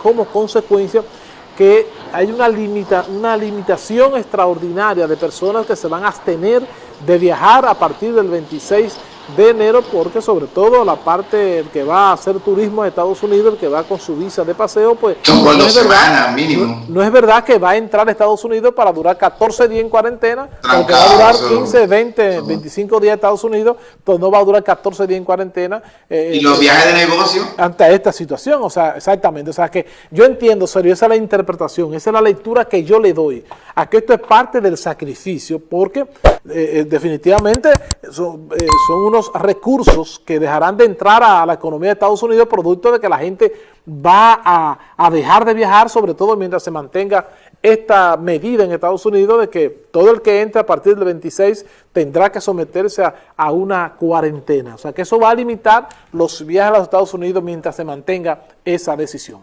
como consecuencia que hay una, limita, una limitación extraordinaria de personas que se van a abstener de viajar a partir del 26 de enero porque sobre todo la parte que va a hacer turismo a Estados Unidos, el que va con su visa de paseo, pues no, es verdad, mínimo. No, es verdad que va a entrar a Estados Unidos para durar 14 días en cuarentena, porque va a durar 15, 20, 25 días en Estados Unidos, pues no va a durar 14 días en cuarentena. Eh, ¿Y los viajes de negocio? Ante esta situación, o sea, exactamente, o sea que yo entiendo, serio, esa es la interpretación, esa es la lectura que yo le doy, a que esto es parte del sacrificio, porque eh, eh, definitivamente son, son unos recursos que dejarán de entrar a la economía de Estados Unidos producto de que la gente va a, dejar de viajar, sobre todo mientras se mantenga esta medida en Estados Unidos de que todo el que entre a partir del 26 tendrá que someterse a, una cuarentena. O sea que eso va a limitar los viajes a los Estados Unidos mientras se mantenga esa decisión.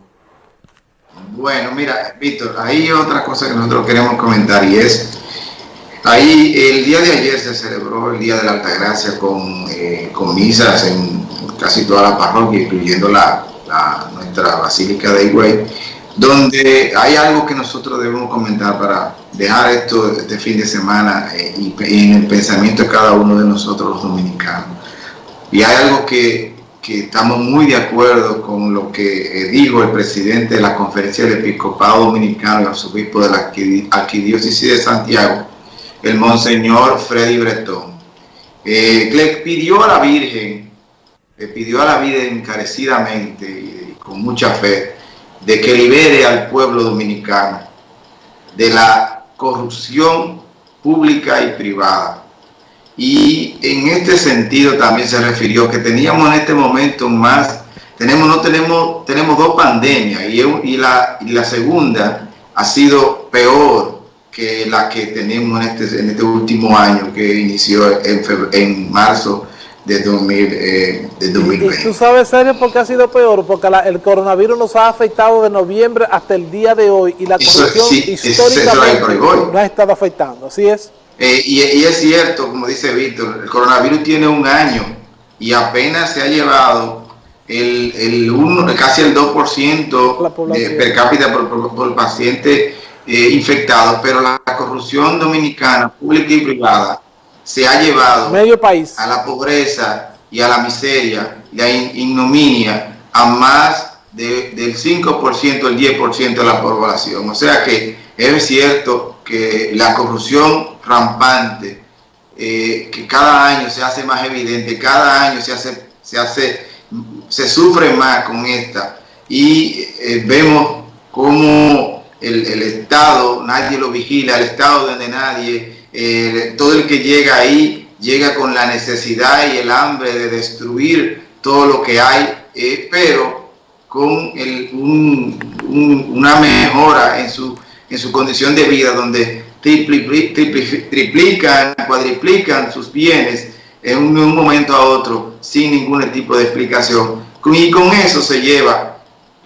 Bueno, mira, Víctor, hay otra cosa que nosotros queremos comentar y es Ahí el día de ayer se celebró el Día de la Altagracia con, eh, con misas en casi toda la parroquia, incluyendo la, nuestra Basílica de Higüey, donde hay algo que nosotros debemos comentar para dejar esto este fin de semana eh, y, en el pensamiento de cada uno de nosotros los dominicanos. Y hay algo que, que estamos muy de acuerdo con lo que eh, dijo el presidente de la Conferencia del Episcopado Dominicano y arzobispo de la Arquidiócesis de Santiago, el monseñor Freddy Bretón. Eh, le pidió a la Virgen, le pidió a la Virgen encarecidamente y con mucha fe, de que libere al pueblo dominicano de la corrupción pública y privada. Y en este sentido también se refirió que teníamos en este momento más, tenemos, no tenemos, tenemos dos pandemias y, la segunda ha sido peor que la que tenemos en este, en este último año que inició en, en marzo de, 2000, 2020. Eh, ¿Y, tú sabes, serio, por qué ha sido peor? Porque el coronavirus nos ha afectado de noviembre hasta el día de hoy y la corrupción históricamente no ha estado afectando, ¿así es? Eh, y, y, es cierto, como dice Víctor, el coronavirus tiene un año y apenas se ha llevado el, el uno, casi el 2% de per cápita por, por, por paciente eh, infectados, pero la corrupción dominicana, pública y privada, se ha llevado Medio país. a la pobreza y a la miseria y a la ignominia a más del 5%, el 10% de la población. O sea que es cierto que la corrupción rampante, eh, que cada año se hace más evidente, cada año se hace, se hace, se sufre más con esta y eh, vemos cómo el, Estado, nadie lo vigila, el Estado donde nadie, eh, todo el que llega ahí llega con la necesidad y el hambre de destruir todo lo que hay, eh, pero con una mejora en su, en su condición de vida, donde triplican, cuadriplican sus bienes en un, un momento a otro sin ningún tipo de explicación. Y con eso se lleva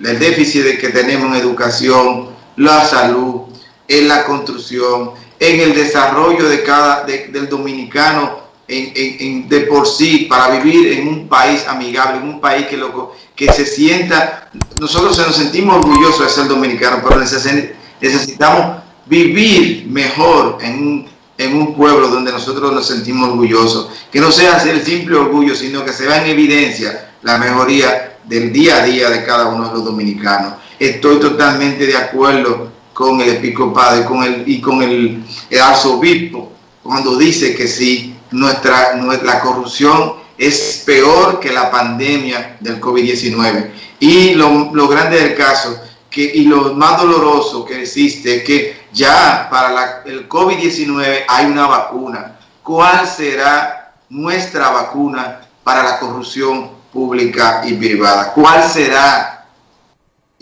el déficit que tenemos en educación, la salud, en la construcción, en el desarrollo de cada, del dominicano en, de por sí para vivir en un país amigable, en un país que, lo, que se sienta, nosotros nos sentimos orgullosos de ser dominicanos, pero necesitamos vivir mejor en un, en un pueblo donde nosotros nos sentimos orgullosos, que no sea el simple orgullo, sino que se vea en evidencia la mejoría del día a día de cada uno de los dominicanos estoy totalmente de acuerdo con el episcopado y con el, y con el, arzobispo cuando dice que sí, nuestra, nuestra corrupción es peor que la pandemia del COVID-19. Y lo, lo, grande del caso, que, y lo más doloroso que existe, es que ya para el COVID-19 hay una vacuna. ¿Cuál será nuestra vacuna para la corrupción pública y privada? ¿Cuál será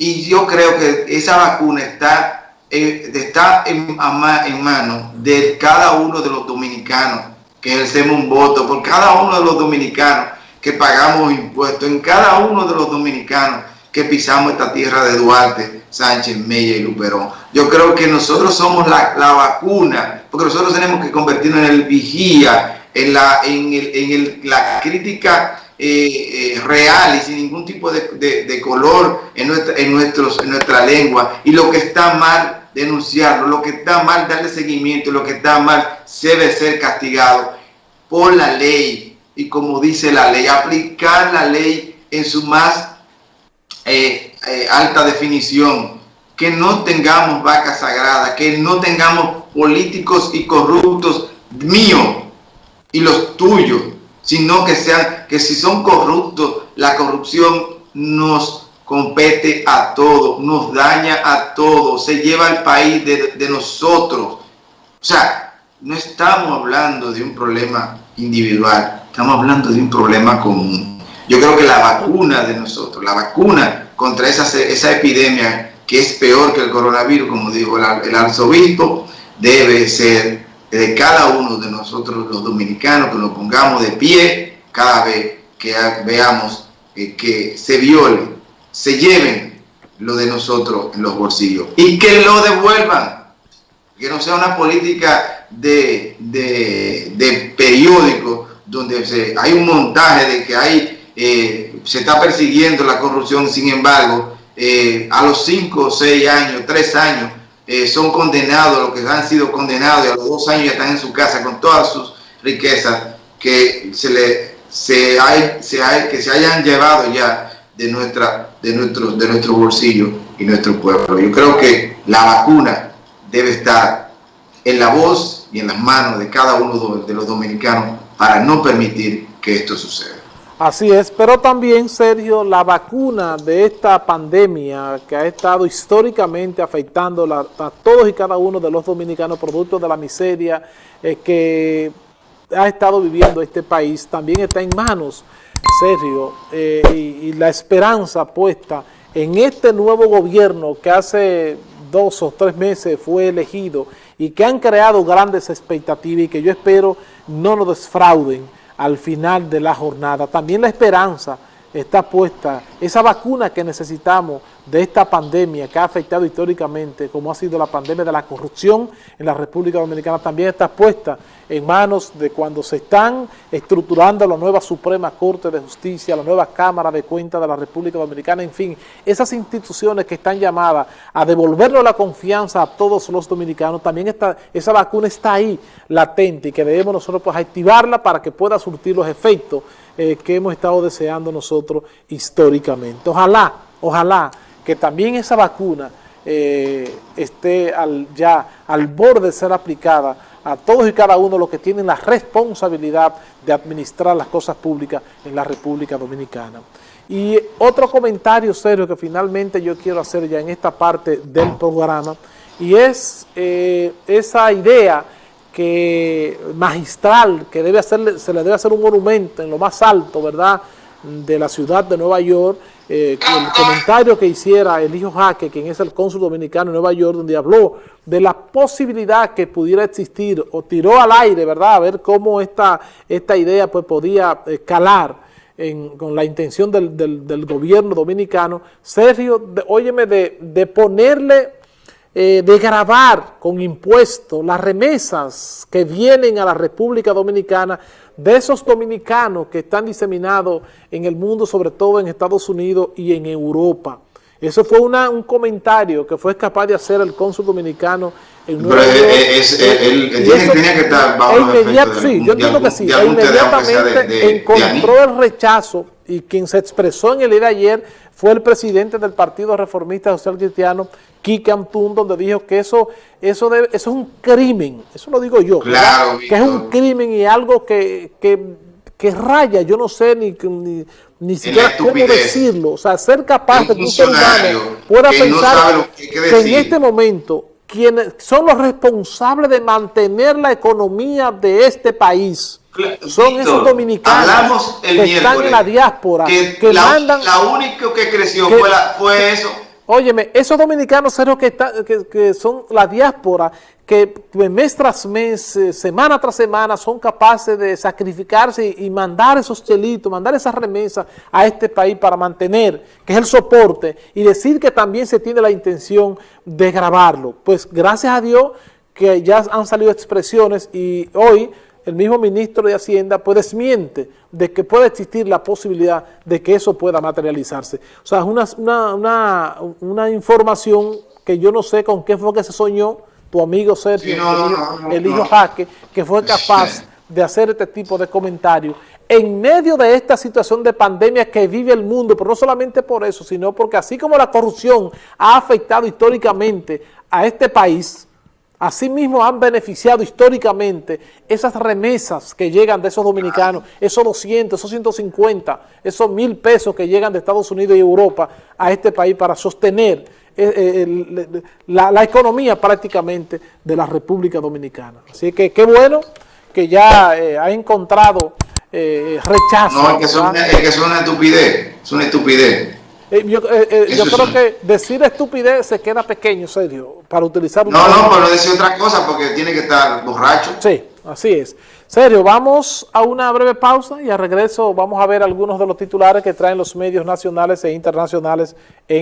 y yo creo que esa vacuna está, eh, está en, manos de cada uno de los dominicanos que ejercemos un voto, por cada uno de los dominicanos que pagamos impuestos, en cada uno de los dominicanos que pisamos esta tierra de Duarte, Sánchez, Mella y Luperón. Yo creo que nosotros somos la, vacuna, porque nosotros tenemos que convertirnos en el vigía, en la, en el, en el, la crítica eh, eh, real y sin ningún tipo de, color en nuestra, en, nuestros, en nuestra lengua. Y lo que está mal, denunciarlo. Lo que está mal, darle seguimiento. Lo que está mal, debe ser castigado por la ley. Y como dice la ley, aplicar la ley en su más eh, alta definición. Que no tengamos vacas sagradas, que no tengamos políticos y corruptos míos y los tuyos, sino que sean, que si son corruptos, la corrupción nos compete a todos, nos daña a todos, se lleva el país de, de nosotros. O sea, no estamos hablando de un problema individual, estamos hablando de un problema común. Yo creo que la vacuna de nosotros, la vacuna contra esa, esa epidemia que es peor que el coronavirus, como dijo el arzobispo, debe ser de cada uno de nosotros los dominicanos, que nos pongamos de pie cada vez que veamos que se viole, se lleven lo de nosotros en los bolsillos y que lo devuelvan. Que no sea una política de, de, periódico donde se, hay un montaje de que hay, eh, se está persiguiendo la corrupción, sin embargo, eh, a los 5, 6 años, 3 años, eh, son condenados, los que han sido condenados y a los dos años ya están en su casa con todas sus riquezas que se le se hay, se hay, que se hayan llevado ya de nuestra de nuestro de nuestro bolsillo y nuestro pueblo. Yo creo que la vacuna debe estar en la voz y en las manos de cada uno de los dominicanos para no permitir que esto suceda. Así es, pero también, Sergio, la vacuna de esta pandemia que ha estado históricamente afectando a todos y cada uno de los dominicanos, producto de la miseria eh, que ha estado viviendo este país, también está en manos, Sergio, eh, y, la esperanza puesta en este nuevo gobierno que hace dos o tres meses fue elegido y que han creado grandes expectativas y que yo espero no nos desfrauden al final de la jornada. También la esperanza está puesta, esa vacuna que necesitamos de esta pandemia que ha afectado históricamente, como ha sido la pandemia de la corrupción en la República Dominicana, también está puesta en manos de cuando se están estructurando la nueva Suprema Corte de Justicia, la nueva Cámara de Cuentas de la República Dominicana, en fin, esas instituciones que están llamadas a devolverle la confianza a todos los dominicanos, también está, esa vacuna está ahí latente y que debemos nosotros pues, activarla para que pueda surtir los efectos eh, que hemos estado deseando nosotros históricamente. Ojalá, ojalá que también esa vacuna eh, esté ya al borde de ser aplicada a todos y cada uno los que tienen la responsabilidad de administrar las cosas públicas en la República Dominicana. Y otro comentario serio que finalmente yo quiero hacer ya en esta parte del programa, y es eh, esa idea que magistral que debe hacerle, se le debe hacer un monumento en lo más alto, ¿verdad?, de la ciudad de Nueva York, eh, el comentario que hiciera el hijo Jaque, quien es el cónsul dominicano en Nueva York, donde habló de la posibilidad que pudiera existir, o tiró al aire, ¿verdad?, a ver cómo esta, esta idea pues podía eh, calar con la intención del, del, gobierno dominicano, Sergio, de, óyeme, de, de ponerle eh, de grabar con impuestos las remesas que vienen a la República Dominicana de esos dominicanos que están diseminados en el mundo, sobre todo en Estados Unidos y en Europa. Eso fue una, un comentario que fue capaz de hacer el cónsul dominicano en Nueva York. él, tenía que estar bajo Sí, yo entiendo que sí. E inmediatamente encontró el rechazo y quien se expresó en el día de ayer fue el presidente del Partido Reformista Social Cristiano, Kike Antún, donde dijo que eso, eso, debe, eso es un crimen, eso lo digo yo, claro, que es un crimen y algo que, que, raya, yo no sé ni, ni, siquiera cómo decirlo, o sea, ser capaz de que un ser pueda pensar que en este momento quienes son los responsables de mantener la economía de este país, son esos dominicanos que están en la diáspora, que, la, mandan... La única que creció fue, fue eso. Óyeme, esos dominicanos que, que, que, son la diáspora, que mes tras mes, eh, semana tras semana, son capaces de sacrificarse y, mandar esos chelitos, mandar esas remesas a este país para mantener, que es el soporte, y decir que también se tiene la intención de grabarlo. Pues gracias a Dios que ya han salido expresiones y hoy el mismo ministro de Hacienda pues desmiente de que puede existir la posibilidad de que eso pueda materializarse. O sea, es una, una, una, información que yo no sé con qué fue que se soñó tu amigo Sergio, el, hijo, Jaque, que fue capaz de hacer este tipo de comentarios en medio de esta situación de pandemia que vive el mundo, pero no solamente por eso, sino porque así como la corrupción ha afectado históricamente a este país, Asimismo han beneficiado históricamente esas remesas que llegan de esos dominicanos, esos 200, esos 150, esos mil pesos que llegan de Estados Unidos y Europa a este país para sostener eh, eh, la, economía prácticamente de la República Dominicana. Así que qué bueno que ya eh, ha encontrado rechazo. No, es que, es una estupidez, es una estupidez. Eh, yo, eh, eh, yo creo que decir estupidez se queda pequeño, serio, para utilizar... No, no, pero decir otra cosa porque tiene que estar borracho. Sí, así es. Serio, vamos a una breve pausa y al regreso vamos a ver algunos de los titulares que traen los medios nacionales e internacionales en